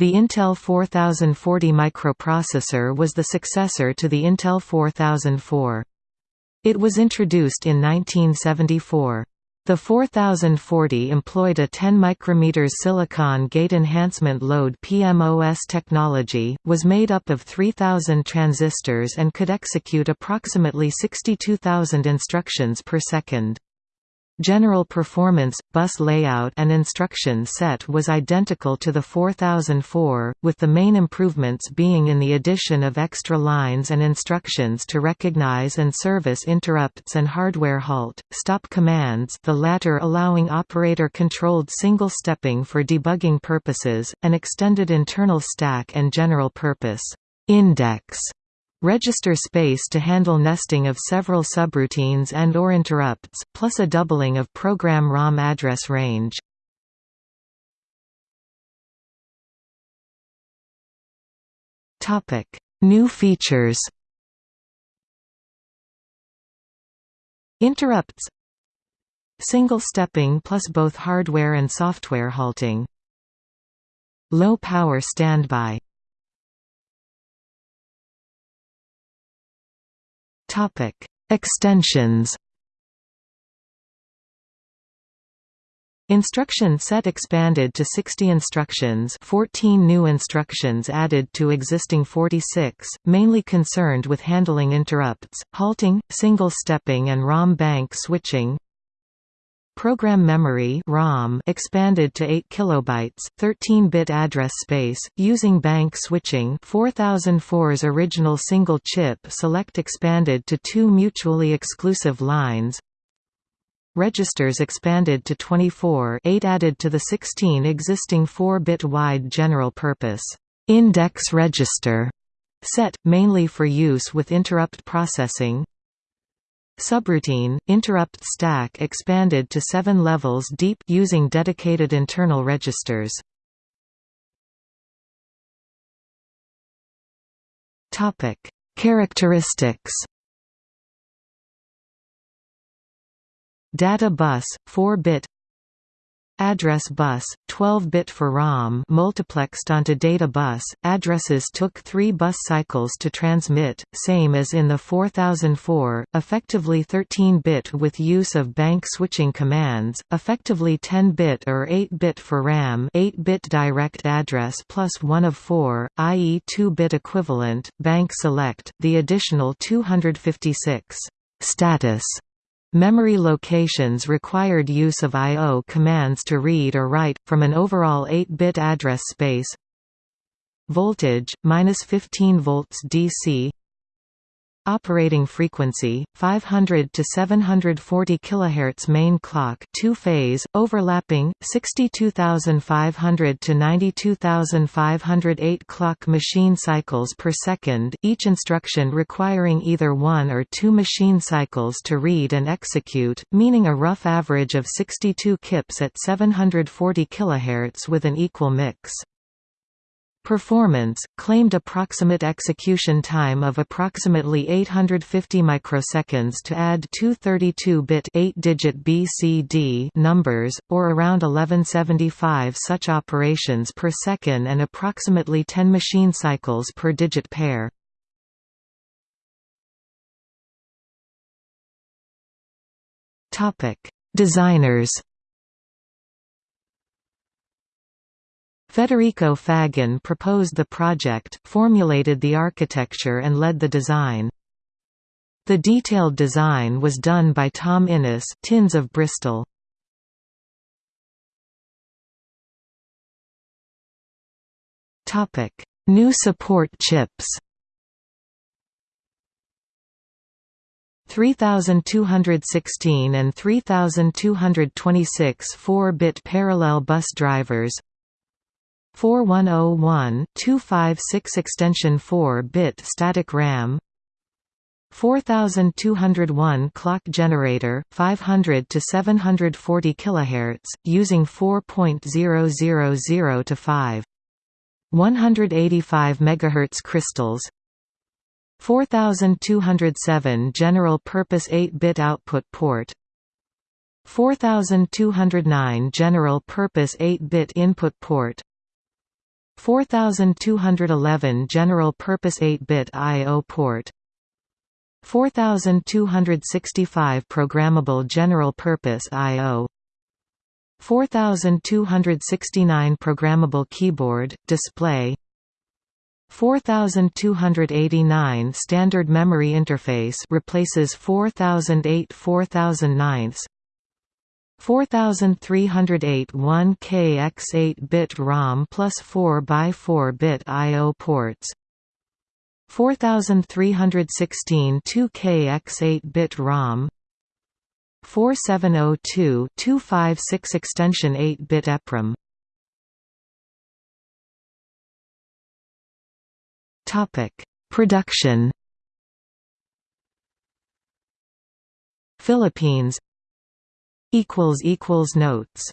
The Intel 4040 microprocessor was the successor to the Intel 4004. It was introduced in 1974. The 4040 employed a 10 micrometers silicon gate enhancement load PMOS technology, was made up of 3000 transistors and could execute approximately 62,000 instructions per second. General performance, bus layout and instruction set was identical to the 4004, with the main improvements being in the addition of extra lines and instructions to recognize and service interrupts and hardware halt, stop commands the latter allowing operator-controlled single-stepping for debugging purposes, an extended internal stack and general-purpose index Register space to handle nesting of several subroutines and or interrupts, plus a doubling of program ROM address range. New features Interrupts Single stepping plus both hardware and software halting. Low power standby Topic: Extensions. Instruction set expanded to 60 instructions 14 new instructions added to existing 46, mainly concerned with handling interrupts, halting, single-stepping and ROM bank switching Program memory (ROM) expanded to 8 kilobytes, 13-bit address space using bank switching. 4004's original single chip select expanded to two mutually exclusive lines. Registers expanded to 24, 8 added to the 16 existing 4-bit wide general purpose index register set mainly for use with interrupt processing. Subroutine, interrupt stack expanded to seven levels deep using dedicated internal registers. Topic: Characteristics Data bus, 4-bit Address bus, 12-bit for ROM multiplexed onto data bus, addresses took three bus cycles to transmit, same as in the 4004, effectively 13-bit with use of bank switching commands, effectively 10-bit or 8-bit for RAM 8-bit direct address plus 1 of 4, i.e. 2-bit equivalent, bank select, the additional 256 status Memory locations required use of I.O. commands to read or write, from an overall 8-bit address space Voltage, minus 15 volts DC Operating frequency 500 to 740 kHz main clock two-phase overlapping 62500 to 92508 clock machine cycles per second each instruction requiring either one or two machine cycles to read and execute meaning a rough average of 62 kips at 740 kHz with an equal mix Performance, claimed approximate execution time of approximately 850 microseconds to add two 32-bit 8-digit BCD numbers, or around 1175 such operations per second and approximately 10 machine cycles per digit pair. Designers Federico Faggin proposed the project, formulated the architecture and led the design. The detailed design was done by Tom Innes Tins of Bristol. New support chips 3216 and 3226 4-bit parallel bus drivers 4101-256 extension 4-bit static RAM 4201 clock generator 500 to 740 kHz using 4.000 to 5 185 MHz crystals 4207 general purpose 8-bit output port 4209 general purpose 8-bit input port 4211 General Purpose 8-bit I.O. port 4265 Programmable General Purpose I.O. 4269 Programmable Keyboard, Display 4289 Standard Memory Interface replaces 4008 4009 4308 1K x8-bit ROM plus 4x4-bit I.O. ports 4316 2K x8-bit ROM 4702 256 extension 8-bit EPROM Topic: Production. Philippines. Equals equals notes.